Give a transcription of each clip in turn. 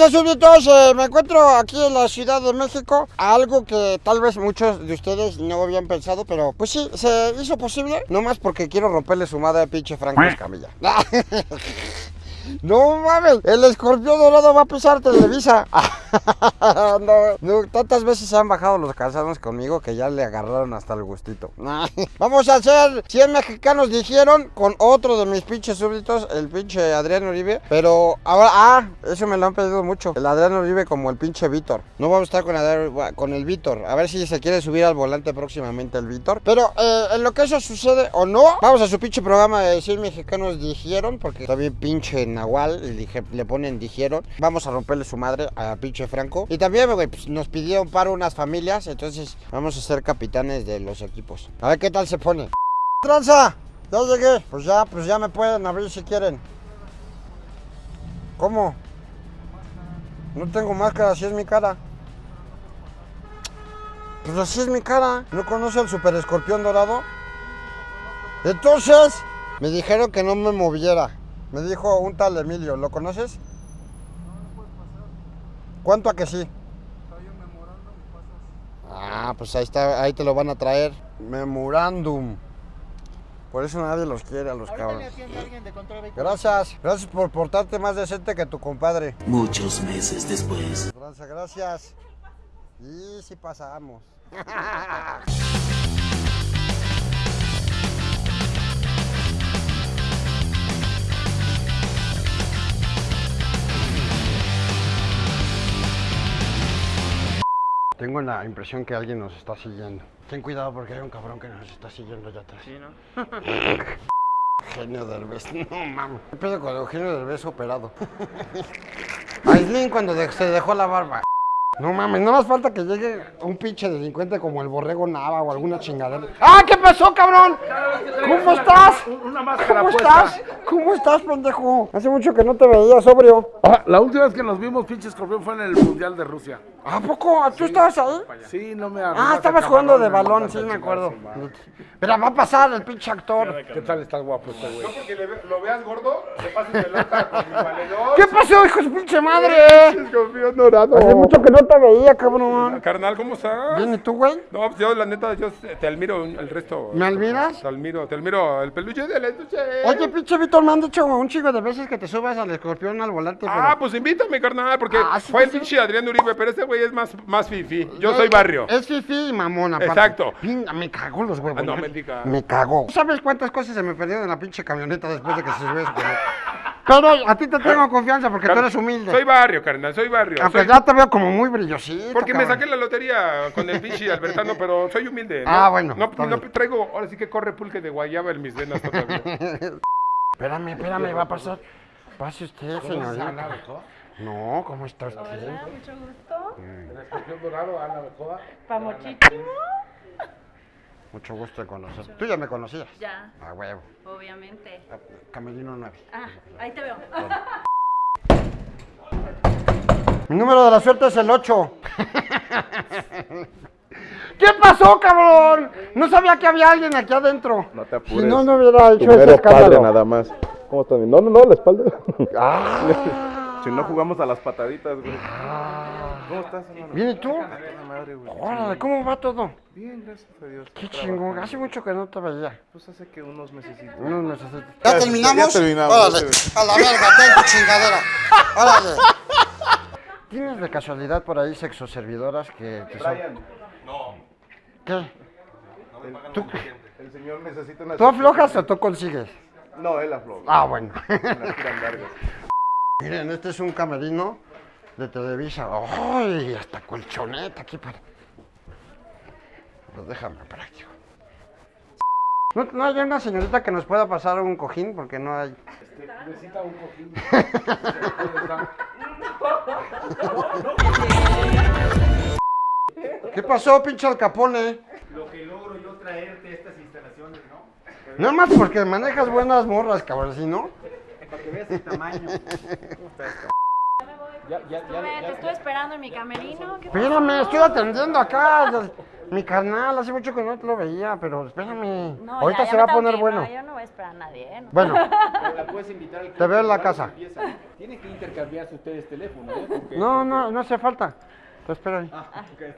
pasa, súbditos? Eh, me encuentro aquí en la Ciudad de México. Algo que tal vez muchos de ustedes no habían pensado, pero pues sí, se hizo posible. No más porque quiero romperle su madre a pinche Franco Escamilla. No mames, el escorpión dorado va a pisar Televisa. tantas veces se han bajado los calzados conmigo que ya le agarraron hasta el gustito. Vamos a hacer 100 mexicanos dijeron con otro de mis pinches súbditos, el pinche Adrián Uribe. Pero ahora, ah, eso me lo han pedido mucho. El Adrián Uribe como el pinche Víctor. No vamos a estar con, Adrián- con el Víctor. A ver si se quiere subir al volante próximamente el Víctor. Pero eh, en lo que eso sucede o no, vamos a su pinche programa de 100 mexicanos dijeron, porque también pinche Nahual le, le ponen dijeron. Vamos a romperle su madre a pinche Franco. Y también, güey, pues, nos pidieron para unas familias, entonces vamos a ser capitanes de los equipos. A ver qué tal se pone. ¡Tranza! Ya llegué. Pues ya, pues ya me pueden abrir si quieren. ¿Cómo? No tengo máscara, así es mi cara. Pues así es mi cara. ¿No conoce al super escorpión dorado? Entonces, me dijeron que no me moviera. Me dijo un tal Emilio, ¿lo conoces? ¿Cuánto a que sí? Ah, pues ahí está, ahí te lo van a traer. Memorándum. Por eso nadie los quiere a los cabrones. Gracias, gracias por portarte más decente que tu compadre. Muchos meses después. Gracias, gracias. Y si pasamos. Tengo la impresión que alguien nos está siguiendo. Ten cuidado porque hay un cabrón que nos está siguiendo allá atrás. Sí, ¿no? Genio Derbez, no mames. ¿Qué pedo con Eugenio Derbez operado? Aislinn cuando de- se dejó la barba. No mames, no más falta que llegue un pinche delincuente como el borrego Nava o alguna chingadera. ¡Ah, qué pasó, cabrón! ¿Cómo estás? Una máscara ¿Cómo puesta. estás? ¿Cómo estás, pendejo? Hace mucho que no te veía sobrio. Ah, la última vez que nos vimos, pinche escorpión, fue en el Mundial de Rusia. ¿A poco? ¿Tú estabas ahí? Sí, no me Ah, estabas jugando de balón, sí me acuerdo. Pero va a pasar el pinche actor. ¿Qué tal está guapo este güey? porque le ve- lo veas gordo, te pases de loca con mi valedor. ¿Qué pasó, hijo de su pinche madre? Escorpión dorado. Hace mucho que no te veía, cabrón. Carnal, ¿cómo estás? ¿Bien y tú, güey? No, pues yo la neta, yo te admiro el resto. ¿Me admiras? Te admiro, te admiro el peluche del estuche. Oye, pinche Víctor, me han dicho un chico de veces que te subas al escorpión al volante, pero... Ah, pues invítame, carnal, porque Ah, sí, fue el sí. pinche Adrián Uribe, pero ese güey es más, más fifi. Yo soy barrio. Es fifi y aparte. Exacto. Pinga, me cagó los huevos. Ah, no, ¿eh? me cagó. ¿Sabes cuántas cosas se me perdieron en la pinche camioneta después de que se subió? Pero a ti te tengo confianza porque tú eres humilde. Soy barrio, carnal, soy barrio. Aunque soy- ya te veo como muy brillosito, Porque me saqué la lotería con el pinche Albertano, pero soy humilde. ¿no? Ah, bueno, No, no traigo, ahora sí que corre pulque de guayaba en mis venas todavía. Espérame, espérame, va a pasar. Pase usted, señorita. No, ¿cómo está usted? Hola, mucho gusto. El escorpión dorado, Ana Becoa. Pamochísimo. Mucho gusto de conocer. Tú ya me conocías. Ya, A huevo. obviamente. Camerino 9. Ah, ahí te veo. Mi número de la suerte es el 8. ¿Qué pasó, cabrón? No sabía que había alguien aquí adentro. No te Si apures. no, no hubiera hecho ese escándalo. padre nada más. ¿Cómo estás? No, no, no, la espalda. Ah, si no jugamos a las pataditas, güey. ¿Cómo estás, hermano? ¿Bien y tú? Madre, güey. Órale, ¿cómo va todo? Bien, gracias a Dios. Qué chingón. Hace mucho que no te veía. Pues hace que unos mesecitos. Unos meses. ¿Ya terminamos? Ya terminamos, Órale, a la verga, ten tu chingadera. Órale. ¿Tienes de casualidad por ahí sexoservidoras que te son... ¿Tú, el señor necesita una... ¿Tú aflojas o tú consigues? No, él afloja. Ah, bueno. Unas tiran largas. Miren, este es un camerino de Televisa. ¡Ay! Hasta colchoneta aquí para. Pues déjame para aquí. ¿No, no hay una señorita que nos pueda pasar un cojín? Porque no hay. Necesita un cojín. ¿Qué pasó, pinche Al Capone? Lo que logro yo traerte a estas instalaciones, ¿no? Nada más porque manejas buenas morras, cabrón, si no. Para que veas el tamaño. Ya, ya, ya, Estuve- te estoy esperando en mi camerino. ¿Qué Espérame, estoy atendiendo acá. Mi carnal, hace mucho que no te lo veía, pero espérame. No, Ahorita ya- ya se va a poner que bueno. No, yo no voy a esperar a nadie, ¿eh? No. Bueno, Pero la puedes invitar al Te veo en la casa. Tienen que intercambiarse ustedes teléfono, ¿eh? No, no, no hace falta. Te espero ahí.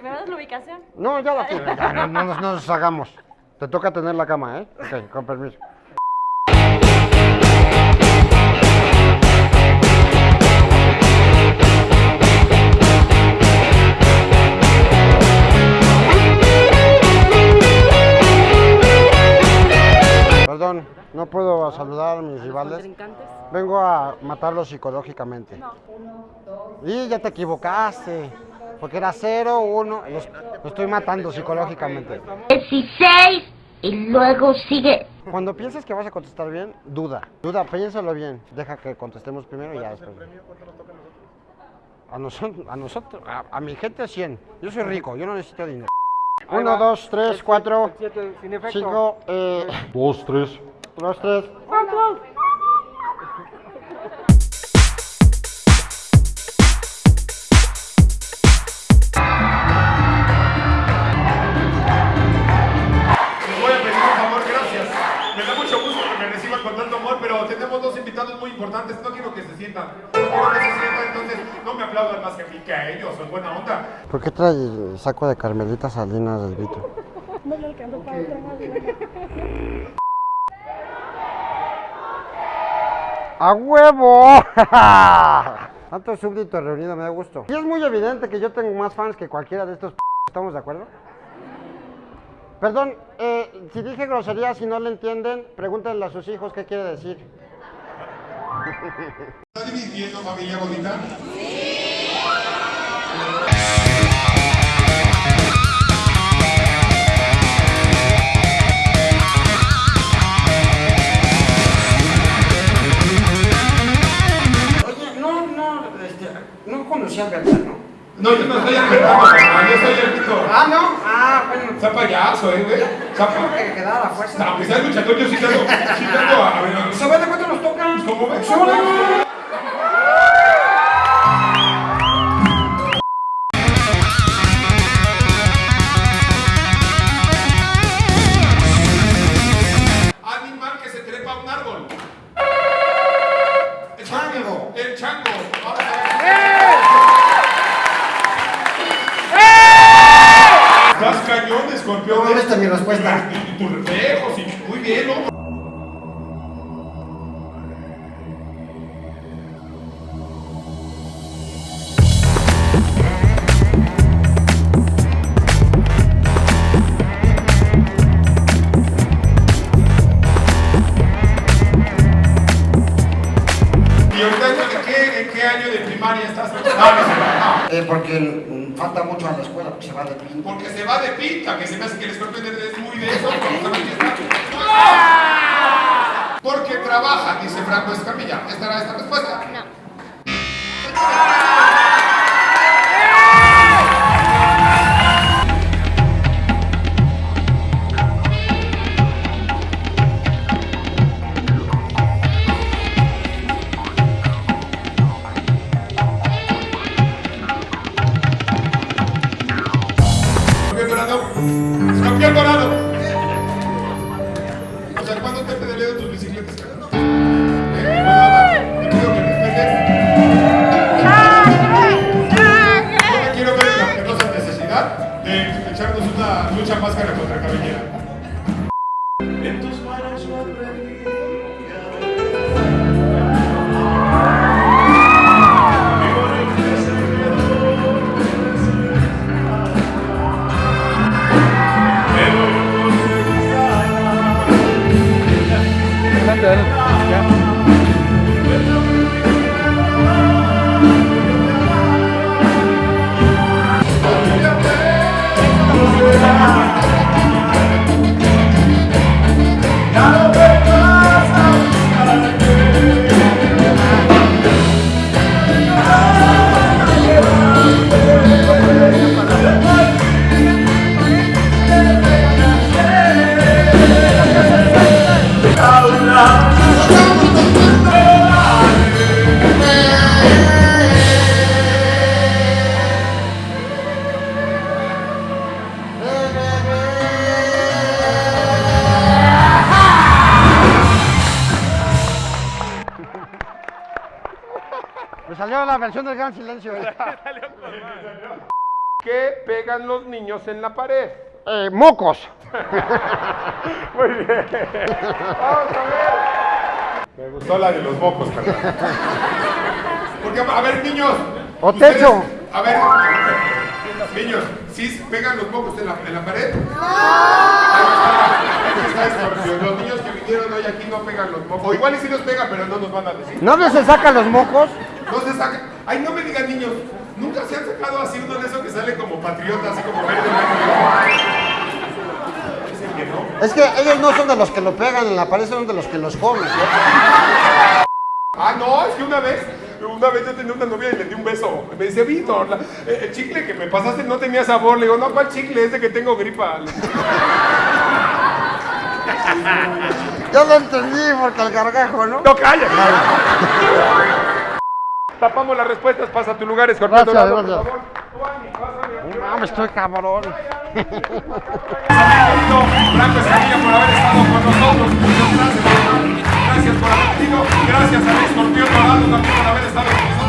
¿Me das la ubicación? No, ya la tienes. No, no nos, no nos hagamos. Te toca tener la cama, ¿eh? Ok, con permiso. Perdón, no puedo saludar a mis rivales. Vengo a matarlos psicológicamente. Y ya te equivocaste porque era 0, 1, lo, lo estoy matando psicológicamente. 16 y luego sigue. Cuando pienses que vas a contestar bien, duda. Duda, piénsalo bien. Deja que contestemos primero y ya después. ¿Cuánto nos toca A nosotros, a, nosotros a, a, mi gente 100. Yo soy rico, yo no necesito dinero. 1, 2, 3, 4, 5, 2, 3, 2, 3, 4. Importantes. No quiero que se sientan. No quiero que se sientan, entonces no me aplaudan más que a mí, que a ellos. Son buena onda. ¿Por qué trae el saco de Carmelita Salinas del Vito? ¡A huevo! Tanto súbdito reunido me da gusto. Y es muy evidente que yo tengo más fans que cualquiera de estos p- ¿Estamos de acuerdo? Perdón, eh, si dije grosería, si no le entienden, pregúntenle a sus hijos qué quiere decir. ¿Está dividiendo familia bonita? Oye, no, no, este, no conocía a Berta, ¿no? No, yo no estoy apretando, mamá. Yo soy el pito. Ah, no, bueno. Está payaso, eh, güey. Zapa. que quedara a la fuerza. A pesar de luchador, yo sí tengo. Sí tengo. A ver. ¿Sabes de cuánto nos tocan? ¿Cómo ves? No. Mm, falta mucho a la escuela, porque se va de pinta. Porque se va de pinta, que se me hace que el escorpión es muy de eso. pero ¿sabes qué está? Porque trabaja, dice Franco Escamilla. ¿Esta era esta respuesta? Escorpión máscara contra cabellera. Versión del gran silencio. ¿Qué pegan los niños en la pared? Eh, mocos. Muy bien. Vamos a ver. Me gustó la de los mocos, carnal. Porque, a ver, niños. O ustedes- techo. A ver, niños, ¿sí pegan los mocos en la, en la pared? Ahí está, ahí está Escorpión. Los niños que vinieron hoy aquí no pegan los mocos. O igual y sí los pegan, pero no nos van a decir. ¿No se sacan los mocos? No se saca. Ay, no me digan niños. Nunca se han sacado así uno de esos que sale como patriota, así como verde. Dicen que no. Es que ellos no son de los que lo pegan en la pared, son de los que los comen. Ah, no, es que una vez, una vez yo tenía una novia y le di un beso. Me dice, Víctor, la- eh, el chicle que me pasaste no tenía sabor. Le digo, no, ¿cuál chicle? Es de que tengo gripa. Yo lo entendí porque el gargajo, ¿no? No, calla. Tapamos las respuestas, pasa a tu lugar, escorpión Gracias, dorado, por gracias. favor. No, me estoy cabrón. Franco Escamilla por haber estado con nosotros. Gracias, por haber venido. Gracias al escorpión dorado también por haber estado con nosotros.